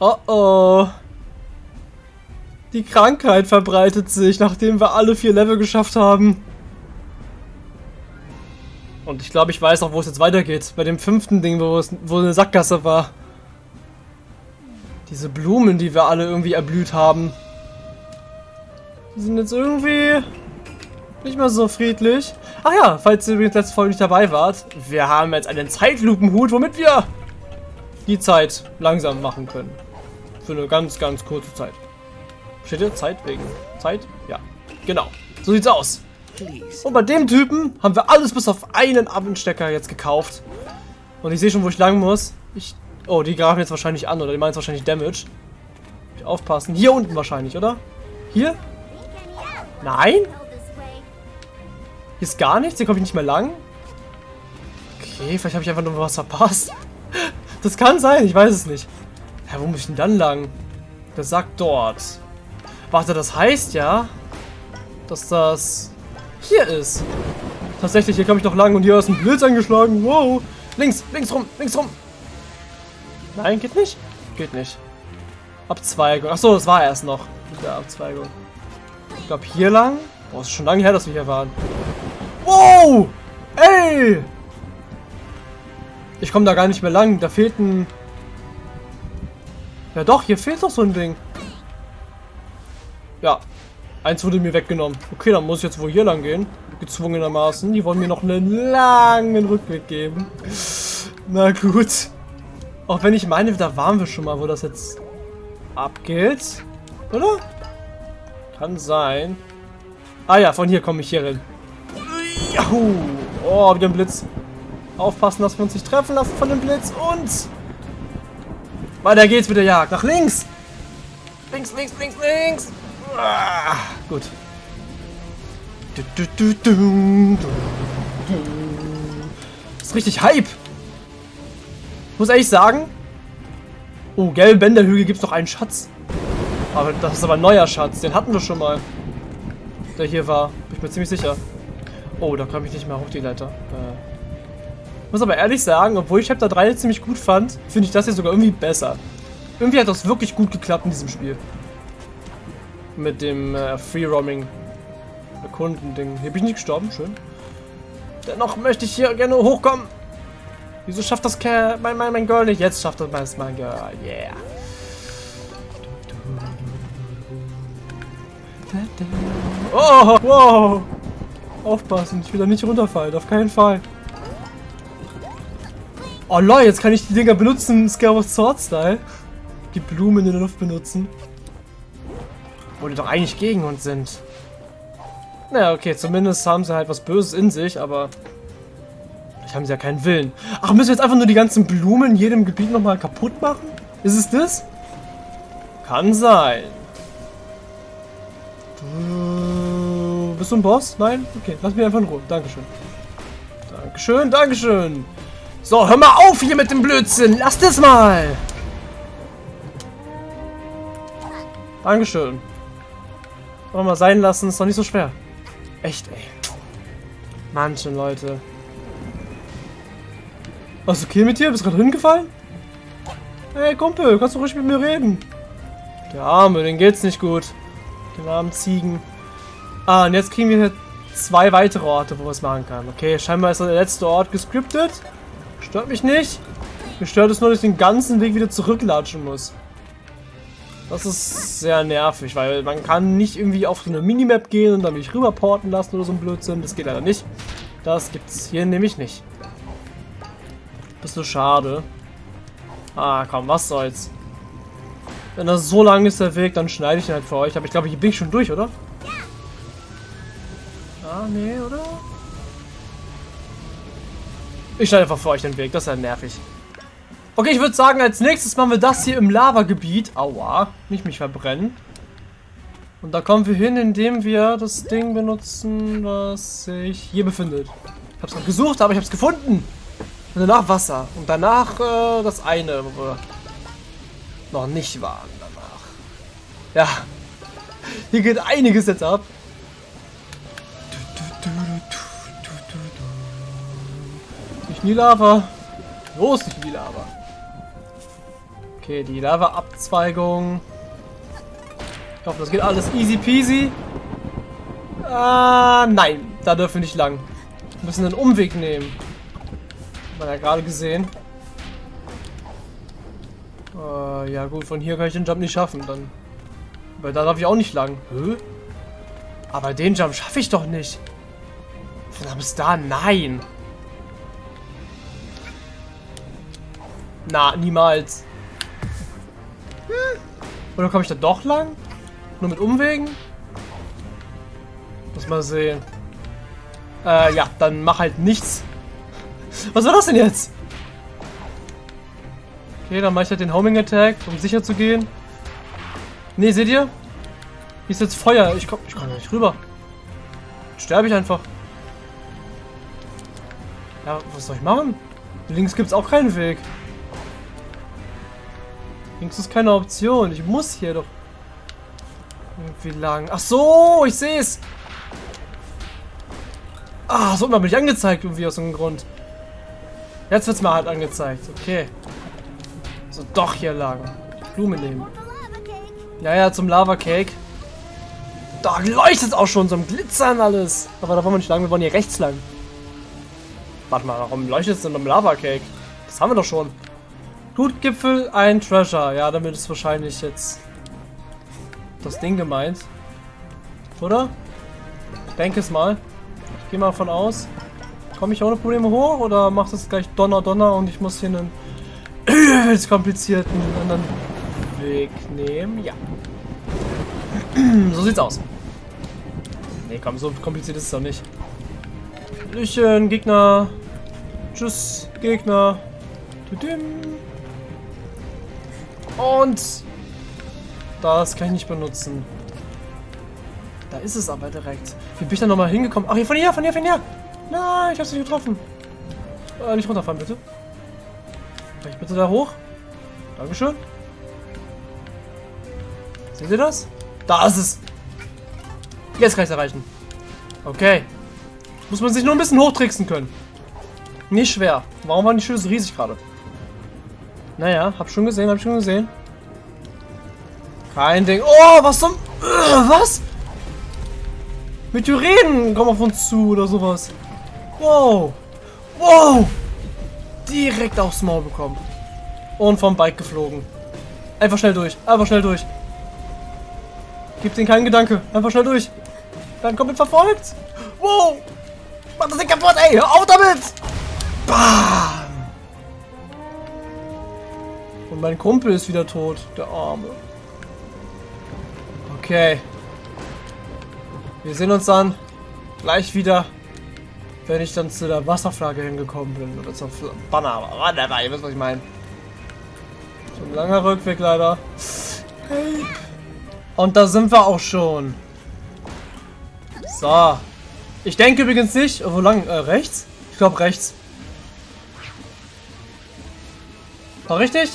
Oh oh. Die Krankheit verbreitet sich, nachdem wir alle vier Level geschafft haben. Und ich glaube, ich weiß auch, wo es jetzt weitergeht. Bei dem fünften Ding, wo, es, wo eine Sackgasse war. Diese Blumen, die wir alle irgendwie erblüht haben. Die sind jetzt irgendwie nicht mehr so friedlich. Ach ja, falls ihr übrigens letzte Folge nicht dabei wart. Wir haben jetzt einen Zeitlupenhut, womit wir die Zeit langsam machen können. Für eine ganz, ganz kurze Zeit. Steht hier Zeit wegen Zeit? Ja, genau. So sieht's aus. Und bei dem Typen haben wir alles bis auf einen Abendstecker jetzt gekauft. Und ich sehe schon, wo ich lang muss. Ich oh, die graben jetzt wahrscheinlich an, oder die meinen jetzt wahrscheinlich Damage. Aufpassen. Hier unten wahrscheinlich, oder? Hier? Nein? Hier ist gar nichts? Hier komme ich nicht mehr lang? Okay, vielleicht habe ich einfach nur was verpasst. Das kann sein, ich weiß es nicht. Ja, wo muss ich denn dann lang? Der sagt dort. Warte, das heißt ja, dass das hier ist. Tatsächlich, hier komme ich noch lang und hier ist ein Blitz angeschlagen. Wow. Links, links rum, links rum. Nein, geht nicht? Geht nicht. Abzweigung. Achso, das war erst noch. Mit der Abzweigung. Ich glaube hier lang. Boah, ist schon lange her, dass wir hier waren. Wow! Ey! Ich komme da gar nicht mehr lang. Da fehlt ein... Ja doch, hier fehlt doch so ein Ding. Ja. Eins wurde mir weggenommen. Okay, dann muss ich jetzt wohl hier lang gehen. Gezwungenermaßen. Die wollen mir noch einen langen Rückweg geben. Na gut. Auch wenn ich meine, da waren wir schon mal, wo das jetzt abgeht. Oder? Kann sein. Ah ja, von hier komme ich hier hin. Juhu. Oh, wieder ein Blitz. Aufpassen, dass wir uns nicht treffen lassen von dem Blitz. Und... Weiter geht's mit der Jagd. Nach links. Links, links, links, links. Ah, gut. Du, ist richtig Hype. Muss ehrlich sagen. Oh, gelbe Bänderhügel gibt es noch einen Schatz. Aber das ist aber ein neuer Schatz. Den hatten wir schon mal. Der hier war. Bin ich mir ziemlich sicher. Oh, da komme ich nicht mehr hoch, die Leiter. Äh. Muss aber ehrlich sagen, obwohl ich Chapter 3 ziemlich gut fand, finde ich das hier sogar irgendwie besser. Irgendwie hat das wirklich gut geklappt in diesem Spiel. Mit dem äh, Free-Roaming Erkunden-Ding. Hier bin ich nicht gestorben, schön. Dennoch möchte ich hier gerne hochkommen. Wieso schafft das Kerl, mein, mein, mein Girl nicht? Jetzt schafft das mein Girl. Yeah. Oh, wow. Aufpassen, ich will da nicht runterfallen, auf keinen Fall. Oh lol, jetzt kann ich die Dinger benutzen, Skyward Sword Style. Die Blumen in der Luft benutzen. Wo die doch eigentlich gegen uns sind. Naja, okay, zumindest haben sie halt was Böses in sich, aber vielleicht haben sie ja keinen Willen. Ach, müssen wir jetzt einfach nur die ganzen Blumen in jedem Gebiet nochmal kaputt machen? Ist es das? Kann sein. Du bist du ein Boss? Nein? Okay, lass mich einfach in Ruhe. Dankeschön. Dankeschön, Dankeschön. So, hör mal auf hier mit dem Blödsinn. Lass das mal. Dankeschön. Wollen wir mal sein lassen, ist doch nicht so schwer. Echt, ey. Manche Leute. Was okay mit dir? Bist du gerade hingefallen? Hey Kumpel, kannst du ruhig mit mir reden? Der Arme, den geht's nicht gut. Den armen Ziegen. Ah, und jetzt kriegen wir hier zwei weitere Orte, wo wir es machen kann. Okay, scheinbar ist der letzte Ort gescriptet. Stört mich nicht. Mich stört es nur, dass ich den ganzen Weg wieder zurücklatschen muss. Das ist sehr nervig, weil man kann nicht irgendwie auf so eine Minimap gehen und dann mich rüberporten lassen oder so ein Blödsinn. Das geht leider nicht. Das gibt's hier nämlich nicht. Bisschen schade. Ah, komm, was soll's. Wenn das so lang ist, der Weg, dann schneide ich ihn halt für euch. Aber ich glaube, hier bin ich schon durch, oder? Ah, nee, oder? Ich schneide einfach für euch den Weg. Das ist ja nervig. Okay, ich würde sagen, als nächstes machen wir das hier im Lavagebiet. Aua, nicht mich verbrennen. Und da kommen wir hin, indem wir das Ding benutzen, was sich hier befindet. Ich habe es gesucht, aber ich habe es gefunden. Und danach Wasser. Und danach äh, das eine, wo wir noch nicht waren danach. Ja, hier geht einiges jetzt ab. In die Lava. Los, nicht in die Lava. Okay, die Lava-Abzweigung. Ich hoffe, das geht alles easy peasy. Ah, nein. Da dürfen wir nicht lang. Wir müssen einen Umweg nehmen. Hat man ja gerade gesehen. Äh, ja gut, von hier kann ich den Jump nicht schaffen. Dann. Weil da darf ich auch nicht lang. Hä? Aber den Jump schaffe ich doch nicht. Von bis da? Nein. Na, niemals. Hm. Oder komme ich da doch lang? Nur mit Umwegen? Muss mal sehen. Äh, ja, dann mach halt nichts. Was war das denn jetzt? Okay, dann mache ich halt den Homing Attack, um sicher zu gehen. Ne, seht ihr? Hier ist jetzt Feuer. Ich komm, ich komm nicht rüber. Sterbe ich einfach. Ja, was soll ich machen? Links gibt es auch keinen Weg. Links ist keine Option. Ich muss hier doch irgendwie lang. Ach so, ich sehe es. Ah, so bin ich angezeigt irgendwie aus irgendeinem Grund. Jetzt wird es mir halt angezeigt. Okay. So, doch hier lang. Blume nehmen. Ja, ja, zum Lava Cake. Da leuchtet es auch schon, so ein Glitzern alles. Aber da wollen wir nicht lang, wir wollen hier rechts lang. Warte mal, warum leuchtet es denn am Lava Cake? Das haben wir doch schon. Blutgipfel, ein Treasure. Ja, damit ist wahrscheinlich jetzt das Ding gemeint. Oder? Ich denke es mal. Ich gehe mal von aus. Komme ich ohne Probleme hoch oder macht es gleich Donner Donner und ich muss hier einen übelst komplizierten anderen Weg nehmen? Ja. so sieht's aus. Nee, komm, so kompliziert ist es doch nicht. Hallöchen, Gegner. Tschüss, Gegner. Und das kann ich nicht benutzen. Da ist es aber direkt. Wie bin ich da nochmal hingekommen? Ach, hier, von hier, von hier, von hier. Nein, ich hab's nicht getroffen. Äh, nicht runterfahren, bitte. Kann ich bitte da hoch? Dankeschön. Seht ihr das? Da ist es. Jetzt kann ich es erreichen. Okay. Muss man sich nur ein bisschen hochtricksen können. Nicht schwer. Warum waren die Schüsse riesig gerade? Naja, hab schon gesehen, hab schon gesehen. Kein Ding. Oh, was zum... Äh, was? Meteoriten kommen auf uns zu oder sowas. Wow. Wow. Direkt aufs Maul bekommen. Und vom Bike geflogen. Einfach schnell durch. Einfach schnell durch. Gibt ihnen keinen Gedanke. Einfach schnell durch. Dann kommt verfolgt. Wow. Mach das Ding kaputt, ey. Hör auf damit. Bam. Und mein Kumpel ist wieder tot. Der Arme. Okay. Wir sehen uns dann gleich wieder, wenn ich dann zu der Wasserflagge hingekommen bin. Oder zur Banner. Whatever, ihr wisst, was ich meine. So ein langer Rückweg leider. Und da sind wir auch schon. So. Ich denke übrigens nicht. Wo lang? Äh, rechts? Ich glaube rechts. War richtig?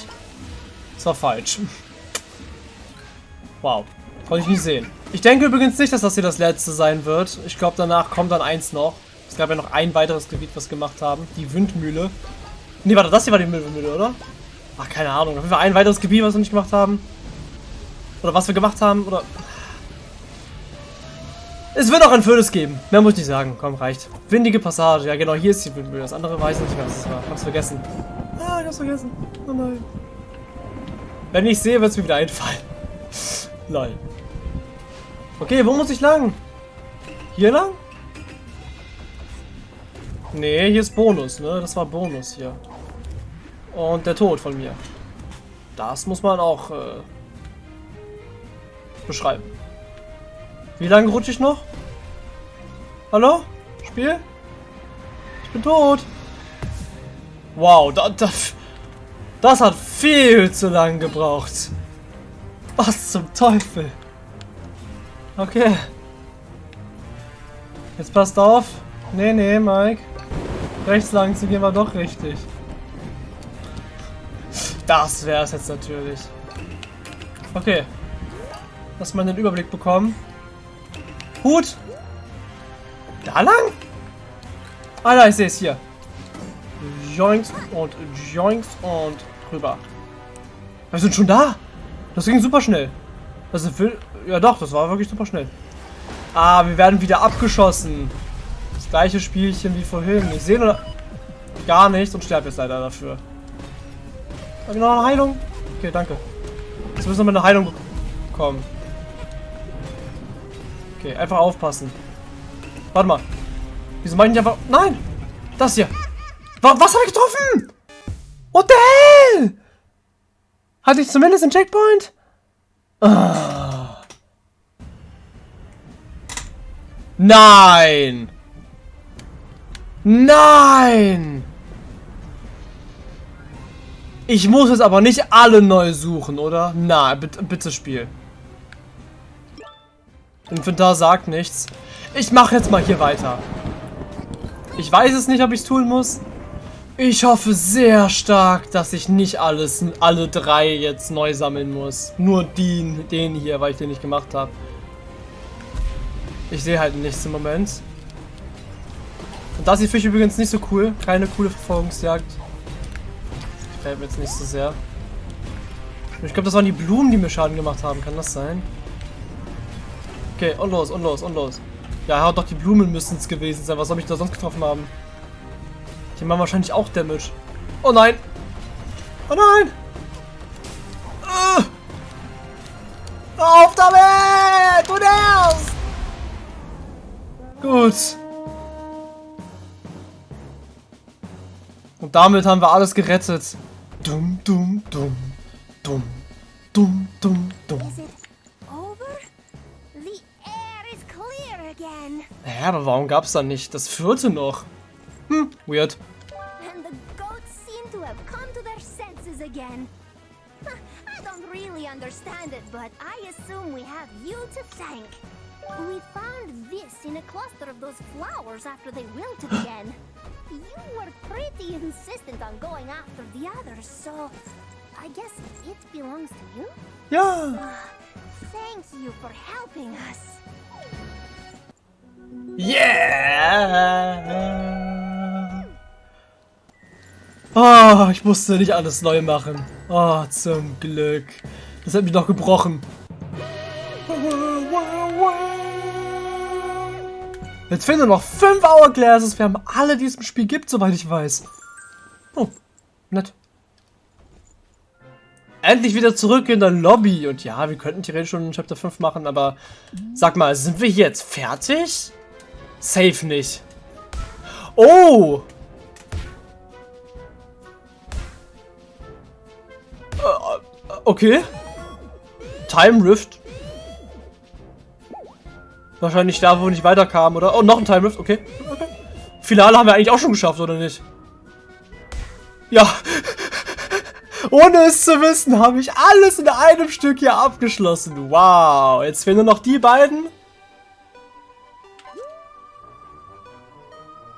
War falsch. Wow. Konnte ich nicht sehen. Ich denke übrigens nicht, dass das hier das letzte sein wird. Ich glaube, danach kommt dann eins noch. Es gab ja noch ein weiteres Gebiet, was gemacht haben. Die Windmühle. Ne, warte, das hier war die Windmühle, oder? Ach, keine Ahnung. Auf jeden ein weiteres Gebiet, was wir nicht gemacht haben. Oder was wir gemacht haben, oder... Es wird auch ein Födes geben. Mehr muss ich nicht sagen. Komm, reicht. Windige Passage. Ja, genau, hier ist die Windmühle. Das andere weiß ich nicht was es war. Hab's vergessen. Ah, ich hab's vergessen. Oh nein. Wenn ich sehe, wird es mir wieder einfallen. Lol. Okay, wo muss ich lang? Hier lang? Nee, hier ist Bonus, ne? Das war Bonus hier. Und der Tod von mir. Das muss man auch äh, beschreiben. Wie lange rutsche ich noch? Hallo? Spiel? Ich bin tot. Wow, da, da, das hat viel zu lang gebraucht. Was zum Teufel? Okay. Jetzt passt auf. Nee, nee, Mike. Rechts lang zu gehen war doch richtig. Das wäre es jetzt natürlich. Okay. Lass mal den Überblick bekommen. Hut! Da lang? Ah, da, ich sehe es hier. Joinks und Joinks und drüber. Wir sind schon da. Das ging super schnell. Also, ja doch, das war wirklich super schnell. Ah, wir werden wieder abgeschossen. Das gleiche Spielchen wie vorhin. Ich sehe nur gar nichts und sterbe jetzt leider dafür. Habe ich noch eine Heilung? Okay, danke. Jetzt müssen wir eine Heilung bekommen. Okay, einfach aufpassen. Warte mal. Wieso meine ich einfach... Nein! Das hier. Was, habe ich getroffen? What the hell? Hatte ich zumindest einen Checkpoint? Ah. Nein! Nein! Ich muss jetzt aber nicht alle neu suchen, oder? Na, bitte, bitte Spiel. Inventar sagt nichts. Ich mache jetzt mal hier weiter. Ich weiß es nicht, ob ich es tun muss. Ich hoffe sehr stark, dass ich nicht alles, alle drei jetzt neu sammeln muss. Nur den, den hier, weil ich den nicht gemacht habe. Ich sehe halt nichts im Moment. Und das hier finde ich übrigens nicht so cool. Keine coole Verfolgungsjagd. Gefällt mir jetzt nicht so sehr. Ich glaube, das waren die Blumen, die mir Schaden gemacht haben. Kann das sein? Okay, und los, und los, und los. Ja, doch, die Blumen müssen es gewesen sein. Was soll ich da sonst getroffen haben? Die machen wahrscheinlich auch Damage. Oh nein! Oh nein! Uh! Auf damit! Du nervst! Gut. Und damit haben wir alles gerettet. Dumm, dumm, dumm, dumm, dumm, dumm, dumm. Ja, aber warum gab es dann nicht das vierte noch? Weird. And the goats seem to have come to their senses again. I don't really understand it, but I assume we have you to thank. We found this in a cluster of those flowers after they wilted again. You were pretty insistent on going after the others, so I guess it belongs to you? Yeah. Uh, thank you for helping us. Yeah! Oh, ich musste nicht alles neu machen. Oh, zum Glück. Das hat mich noch gebrochen. Jetzt fehlen nur noch 5 Hourglasses. Wir haben alle, die es im Spiel gibt, soweit ich weiß. Oh, nett. Endlich wieder zurück in der Lobby. Und ja, wir könnten theoretisch schon Chapter 5 machen, aber sag mal, sind wir jetzt fertig? Safe nicht. Oh! Okay. Time Rift. Wahrscheinlich da, wo wir nicht weiterkamen, oder? Oh, noch ein Time Rift, okay. okay. Finale haben wir eigentlich auch schon geschafft, oder nicht? Ja. Ohne es zu wissen, habe ich alles in einem Stück hier abgeschlossen. Wow. Jetzt fehlen nur noch die beiden.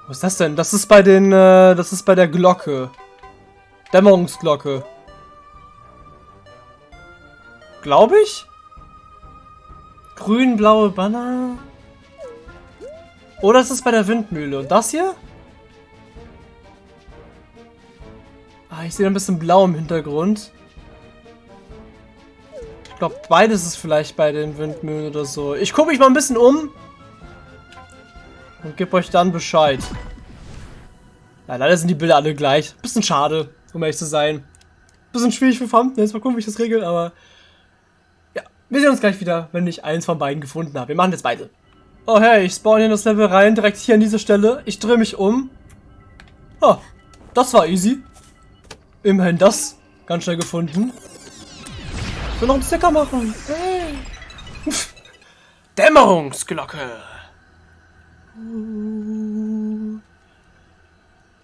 Was ist das denn? Das ist bei den, äh, das ist bei der Glocke. Dämmerungsglocke. Glaube ich? Grün-blaue Banner. Oder ist es bei der Windmühle? Und das hier? Ah, ich sehe ein bisschen blau im Hintergrund. Ich glaube, beides ist vielleicht bei den Windmühlen oder so. Ich gucke mich mal ein bisschen um. Und gebe euch dann Bescheid. Ja, leider sind die Bilder alle gleich. Bisschen schade, um ehrlich zu sein. Bisschen schwierig für. Jetzt mal gucken, wie ich das regel, aber... Wir sehen uns gleich wieder, wenn ich eins von beiden gefunden habe. Wir machen jetzt beide. Oh hey, ich spawn in das Level rein, direkt hier an diese Stelle. Ich drehe mich um. Oh, das war easy. Immerhin das ganz schnell gefunden. Ich will noch einen Sticker machen. Hey. Dämmerungsglocke.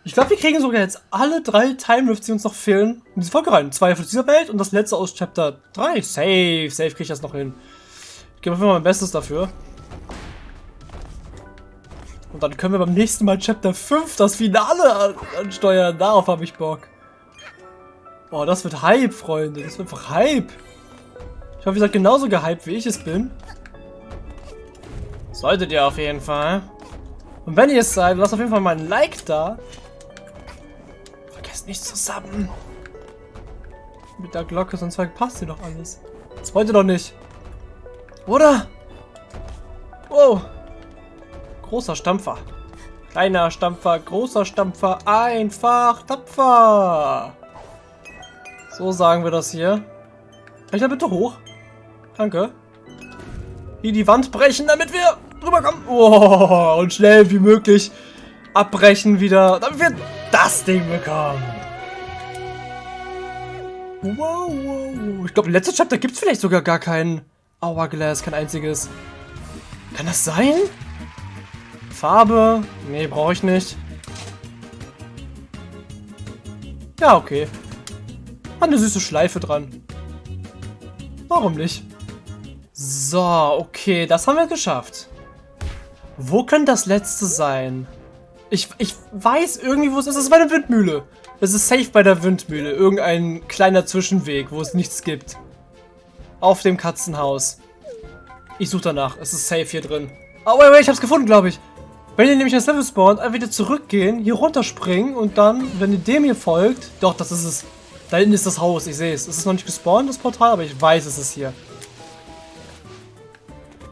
Ich glaube, wir kriegen sogar jetzt alle drei Time Rifts, die uns noch fehlen, in diese Folge rein. Zwei von dieser Welt und das letzte aus Chapter 3. Safe, safe kriege ich das noch hin. Ich gebe jeden Fall mein Bestes dafür. Und dann können wir beim nächsten Mal Chapter 5 das Finale ansteuern. Darauf habe ich Bock. Boah, das wird Hype, Freunde. Das wird einfach Hype. Ich hoffe, ihr seid genauso gehypt, wie ich es bin. Solltet ihr auf jeden Fall. Und wenn ihr es seid, lasst auf jeden Fall mal ein Like da. Vergesst nicht zu subben. Mit der Glocke, sonst passt hier doch alles. Das wollte doch nicht. Oder? Wow. Großer Stampfer. Kleiner Stampfer, großer Stampfer, einfach tapfer. So sagen wir das hier. Kann ich da bitte hoch? Danke. Hier die Wand brechen, damit wir drüber kommen. Oh, und schnell wie möglich abbrechen wieder, damit wir das Ding bekommen. Wow, wow. Ich glaube, im letzten Chapter gibt es vielleicht sogar gar keinen Hourglass, kein einziges. Kann das sein? Farbe? Nee, brauche ich nicht. Ja, okay. Hat eine süße Schleife dran. Warum nicht? So, okay, das haben wir geschafft. Wo könnte das letzte sein? Ich, ich weiß irgendwie, wo es ist. Es ist bei der Windmühle. Es ist safe bei der Windmühle. Irgendein kleiner Zwischenweg, wo es nichts gibt. Auf dem Katzenhaus. Ich suche danach. Es ist safe hier drin. Oh, wait, wait, ich hab's gefunden, glaube ich. Wenn ihr nämlich das Level spawnt, einfach wieder zurückgehen, hier runterspringen und dann, wenn ihr dem hier folgt... Doch, das ist es. Da hinten ist das Haus, ich sehe es. Es ist noch nicht gespawnt, das Portal, aber ich weiß, es ist hier.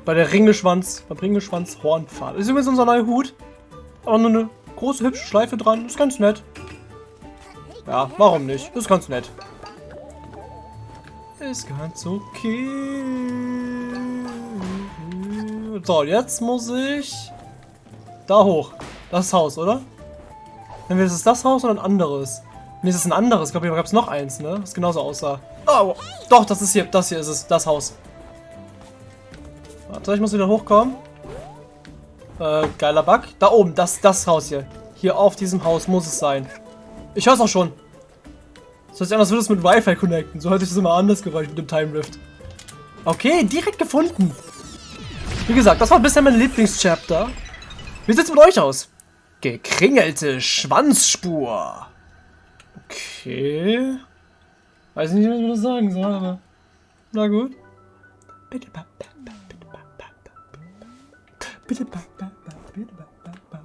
Bei der Ringelschwanz, beim Ringelschwanz Hornpfad. Das ist übrigens unser neuer Hut. Aber nur eine große, hübsche Schleife dran. Ist ganz nett. Ja, warum nicht? Ist ganz nett. Ist ganz okay. So, jetzt muss ich da hoch. Das Haus, oder? Dann ist es das Haus oder ein anderes? Ne, es ist ein anderes. Ich glaube, hier gab es noch eins, ne? Das genauso aussah. Oh, doch, das ist hier. Das hier ist es. Das Haus. Warte, ich muss wieder hochkommen. Äh, geiler Bug. Da oben, das, das Haus hier. Hier auf diesem Haus muss es sein. Ich höre es auch schon. Das hört sich an, als würde es mit Wi-Fi connecten. So hört sich das immer anders Geräusch mit dem Time Rift. Okay, direkt gefunden. Wie gesagt, das war bisher mein Lieblingschapter. Wie sieht's mit euch aus? Gekringelte Schwanzspur. Okay. Weiß nicht, was ich sagen soll, aber... Na gut. Bitte, Bitte, ba, ba, ba, bitte, ba, ba, ba.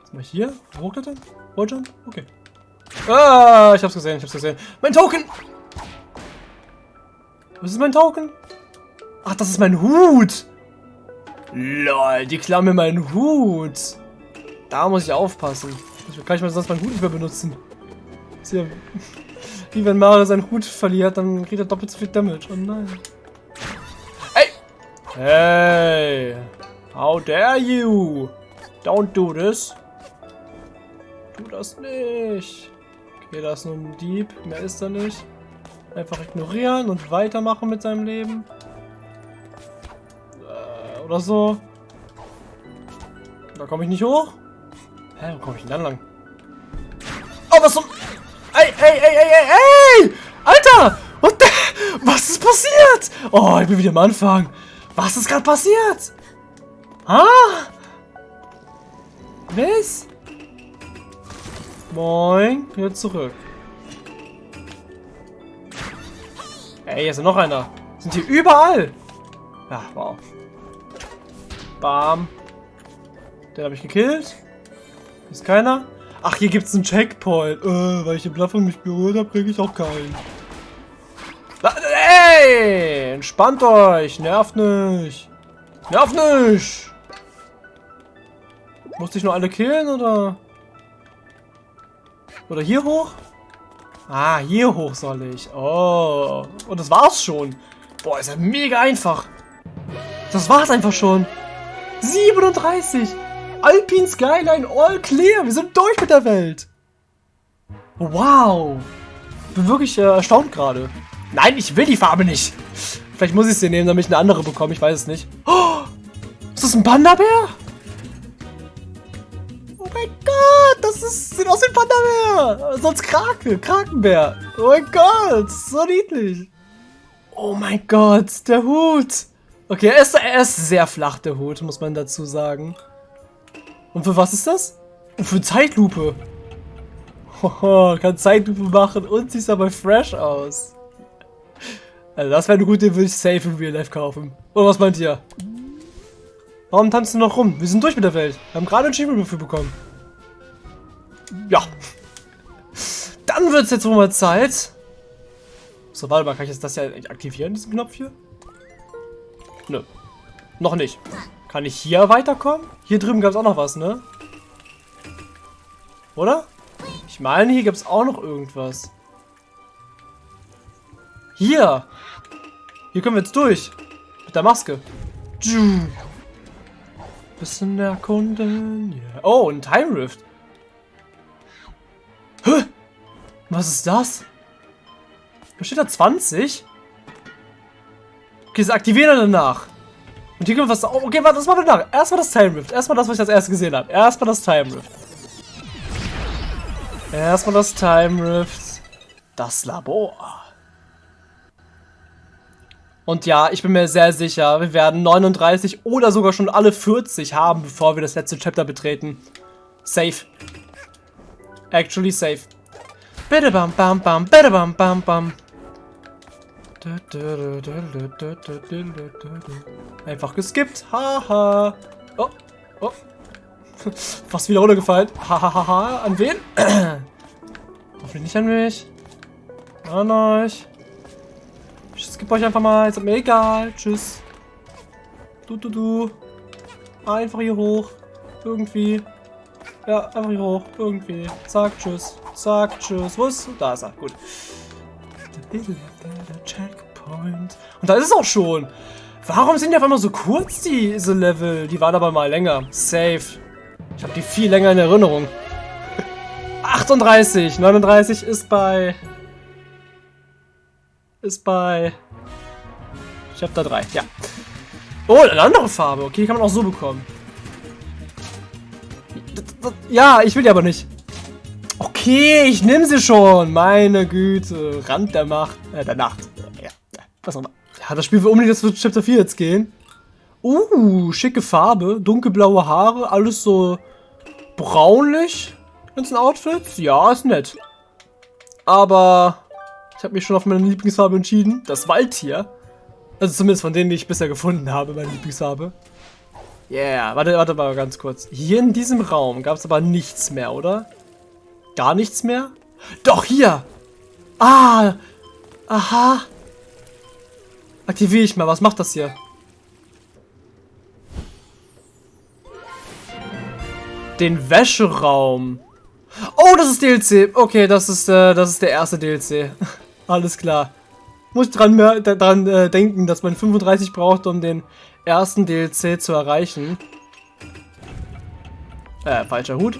Was mach ich hier? Hochklettern? Walljump? Okay. Ah, ich hab's gesehen, ich hab's gesehen. Mein Token! Was ist mein Token? Ach, das ist mein Hut! Lol, die klauen mir meinen Hut. Da muss ich aufpassen. Ich kann ich mal sonst meinen Hut nicht mehr benutzen. Ist ja wie wenn Mario seinen Hut verliert, dann kriegt er doppelt so viel Damage. Oh nein. Hey! Hey! How dare you? Don't do this. Tu das nicht. Okay, da ist nur ein Dieb. Mehr ist da nicht. Einfach ignorieren und weitermachen mit seinem Leben. Äh, oder so. Da komme ich nicht hoch. Hä, wo komme ich denn dann lang? Oh, was zum... Ey, ey, ey, ey, ey, ey! Alter! What the... Was ist passiert? Oh, ich bin wieder am Anfang. Was ist gerade passiert? Ah! Was? Moin, wieder zurück. Ey, hier ist noch einer. Sind hier überall. Ja, wow. Bam. Den habe ich gekillt. Ist keiner. Ach, hier gibt es einen Checkpoint. Äh, weil ich den Plattform nicht berührt habe, kriege ich auch keinen. Ey! Entspannt euch. Nervt nicht. Nervt nicht. Musste ich nur alle killen, oder? Oder hier hoch? Ah, hier hoch soll ich. Oh. Und das war's schon. Boah, ist ja mega einfach. Das war's einfach schon. 37. Alpine Skyline all clear. Wir sind durch mit der Welt. Wow. Bin wirklich äh, erstaunt gerade. Nein, ich will die Farbe nicht. Vielleicht muss ich sie nehmen, damit ich eine andere bekomme. Ich weiß es nicht. Oh, ist das ein Panda-Bär? Mein Gott, das ist, sieht aus wie ein Panda-Bär. Sonst Krake, Krakenbär. Oh mein Gott, so niedlich. Oh mein Gott, der Hut. Okay, er ist, er ist sehr flach, der Hut, muss man dazu sagen. Und für was ist das? Und für Zeitlupe. Hoho, kann Zeitlupe machen und sieht dabei fresh aus. Also das wäre eine gute, würde ich safe in Real Life kaufen. Oder was meint ihr? Warum tanzen wir noch rum? Wir sind durch mit der Welt. Wir haben gerade ein Achievement dafür bekommen. Ja. Dann wird es jetzt wohl mal Zeit, So, warte mal, kann ich jetzt das ja aktivieren, diesen Knopf hier? Nö. Noch nicht. Kann ich hier weiterkommen? Hier drüben gab es auch noch was, ne? Oder? Ich meine, hier gibt es auch noch irgendwas. Hier! Hier können wir jetzt durch. Mit der Maske. Bisschen erkunden. Yeah. Oh, ein Time Rift. Hä? Was ist das? Da steht da 20? Okay, das aktivieren wir danach. Und hier können wir was... Oh, okay, warte, das machen wir danach. Erstmal das Time Rift. Erstmal das, was ich als erstes gesehen habe. Erstmal das Time Rift. Erstmal das Time Rift. Das Labor. Und ja, ich bin mir sehr sicher, wir werden 39 oder sogar schon alle 40 haben, bevor wir das letzte Chapter betreten. Safe. Actually safe. Bitte bam bam bam, bitte bam bam bam. Einfach geskippt. Haha. Oh. Oh. Fast wieder runtergefallen. Hahaha. An wen? Hoffentlich nicht an mich. An euch. Ich skippe euch einfach mal. Ist mir egal. Tschüss. Du, du, du. Einfach hier hoch. Irgendwie. Ja, einfach hier hoch. Irgendwie. Zack, tschüss. Zack, tschüss. Wo ist? Da ist er. Gut. Checkpoint. Und da ist es auch schon. Warum sind die auf einmal so kurz, diese Level? Die waren aber mal länger. Safe. Ich habe die viel länger in Erinnerung. 38. 39 ist bei ist bei Chapter 3, ja. Oh, eine andere Farbe. Okay, kann man auch so bekommen. Ja, ich will die aber nicht. Okay, ich nehme sie schon. Meine Güte. Rand der Macht. Äh, der Nacht. Ja, was auch immer. Ja, das Spiel will unbedingt jetzt für Chapter 4 jetzt gehen. Uh, schicke Farbe. Dunkelblaue Haare. Alles so braunlich. Ganzen Outfits. Ja, ist nett. Aber ich habe mich schon auf meine Lieblingsfarbe entschieden. Das Waldtier. Also zumindest von denen, die ich bisher gefunden habe, meine Lieblingsfarbe. Yeah, warte, warte mal ganz kurz. Hier in diesem Raum gab es aber nichts mehr, oder? Gar nichts mehr? Doch, hier! Ah! Aha! Aktiviere ich mal, was macht das hier? Den Wäscheraum. Oh, das ist DLC. Okay, das ist, äh, das ist der erste DLC. Alles klar. Muss dran, dran äh, denken, dass man 35 braucht, um den ersten DLC zu erreichen. Äh, falscher Hut.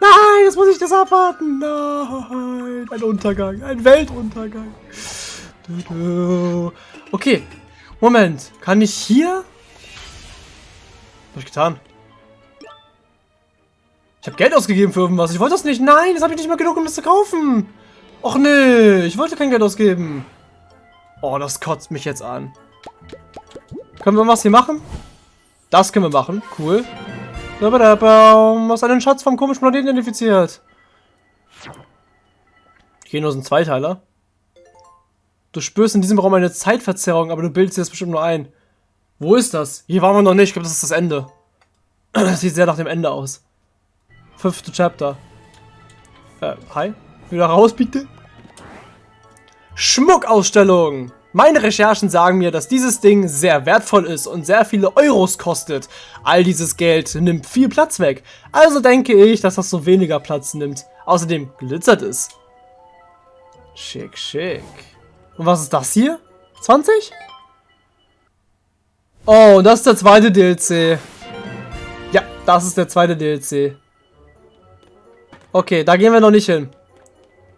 Nein, jetzt muss ich das abwarten. Nein, ein Untergang, ein Weltuntergang. Okay, Moment. Kann ich hier... Was hab ich getan? Ich habe Geld ausgegeben für irgendwas. Ich wollte das nicht. Nein, das habe ich nicht mehr genug, um das zu kaufen. Och nee, ich wollte kein Geld ausgeben. Oh, das kotzt mich jetzt an. Können wir was hier machen? Das können wir machen. Cool. Hast einen Schatz vom komischen Planeten identifiziert. Hier sind Zweiteiler. Du spürst in diesem Raum eine Zeitverzerrung, aber du bildest dir das bestimmt nur ein. Wo ist das? Hier waren wir noch nicht. Ich glaube, das ist das Ende. Das sieht sehr nach dem Ende aus. Fünfte Chapter. Äh, hi? Wieder raus, bitte. Schmuckausstellung. Meine Recherchen sagen mir, dass dieses Ding sehr wertvoll ist und sehr viele Euros kostet. All dieses Geld nimmt viel Platz weg. Also denke ich, dass das so weniger Platz nimmt. Außerdem glitzert es. Schick, schick. Und was ist das hier? 20? Oh, das ist der zweite DLC. Ja, das ist der zweite DLC. Okay, da gehen wir noch nicht hin.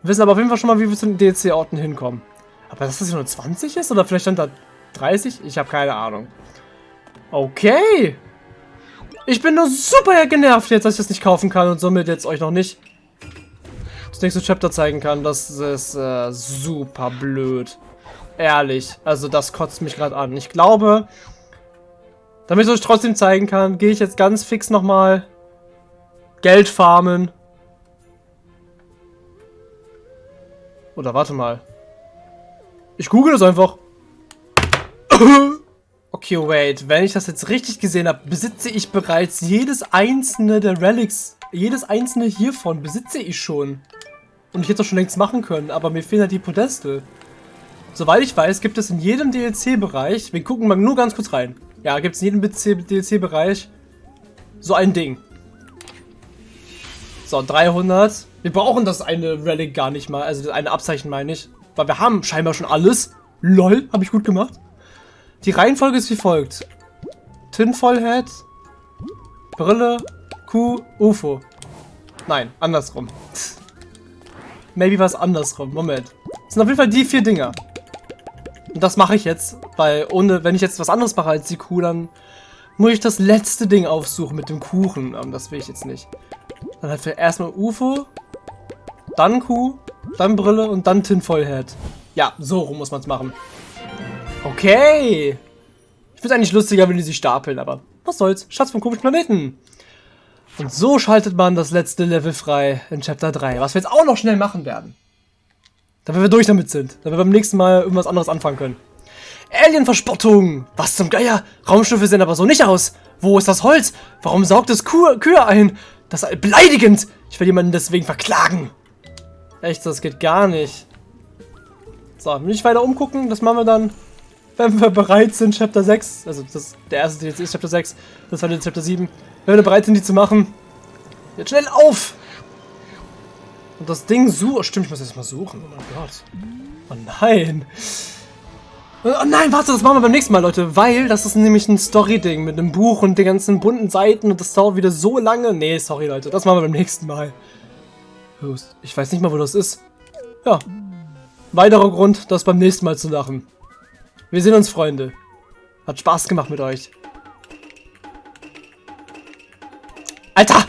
Wir wissen aber auf jeden Fall schon mal, wie wir zu den DLC-Orten hinkommen. Aber dass das hier nur 20 ist? Oder vielleicht stand da 30? Ich habe keine Ahnung. Okay. Ich bin nur super genervt jetzt, dass ich das nicht kaufen kann und somit jetzt euch noch nicht das nächste Chapter zeigen kann. Das ist äh, super blöd. Ehrlich. Also das kotzt mich gerade an. Ich glaube, damit ich euch trotzdem zeigen kann, gehe ich jetzt ganz fix nochmal Geld farmen Oder warte mal. Ich google das einfach. okay, wait. Wenn ich das jetzt richtig gesehen habe, besitze ich bereits jedes einzelne der Relics. Jedes einzelne hiervon besitze ich schon. Und ich hätte das schon längst machen können, aber mir fehlen halt die Podeste. Soweit ich weiß, gibt es in jedem DLC-Bereich, wir gucken mal nur ganz kurz rein. Ja, gibt es in jedem DLC-Bereich so ein Ding. So, 300. Wir brauchen das eine Relic gar nicht mal, also eine Abzeichen meine ich. Weil wir haben scheinbar schon alles. LOL, habe ich gut gemacht. Die Reihenfolge ist wie folgt. Tinfoil Head, Brille, Kuh, UFO. Nein, andersrum. Maybe was andersrum. Moment. Das sind auf jeden Fall die vier Dinger. Und das mache ich jetzt, weil ohne, wenn ich jetzt was anderes mache als die Kuh, dann muss ich das letzte Ding aufsuchen mit dem Kuchen. Und das will ich jetzt nicht. Dann halt erstmal UFO, dann Kuh, dann Brille und dann Tinfoil Head. Ja, so rum muss man es machen. Okay. Ich finde es eigentlich lustiger, wenn die sich stapeln, aber was soll's. Schatz vom komischen Planeten. Und so schaltet man das letzte Level frei in Chapter 3, was wir jetzt auch noch schnell machen werden. Damit wir durch damit sind, damit wir beim nächsten Mal irgendwas anderes anfangen können. Alien-Verspottung! Was zum Geier? Raumschiffe sehen aber so nicht aus. Wo ist das Holz? Warum saugt es Kuh Kühe ein? Das ist beleidigend! Ich will jemanden deswegen verklagen. Echt, das geht gar nicht. So, nicht weiter umgucken, das machen wir dann, wenn wir bereit sind, Chapter 6. Also, das, der erste DLC ist Chapter 6, das war jetzt Chapter 7. Wenn wir bereit sind, die zu machen. Jetzt schnell auf! Und das Ding suchen. Stimmt, ich muss jetzt mal suchen. Oh mein Gott. Oh nein. Oh nein, warte, das machen wir beim nächsten Mal, Leute. Weil das ist nämlich ein Story-Ding mit einem Buch und den ganzen bunten Seiten und das dauert wieder so lange. Nee, sorry, Leute. Das machen wir beim nächsten Mal. Ich weiß nicht mal, wo das ist. Ja. Weiterer Grund, das beim nächsten Mal zu machen. Wir sehen uns, Freunde. Hat Spaß gemacht mit euch. Alter!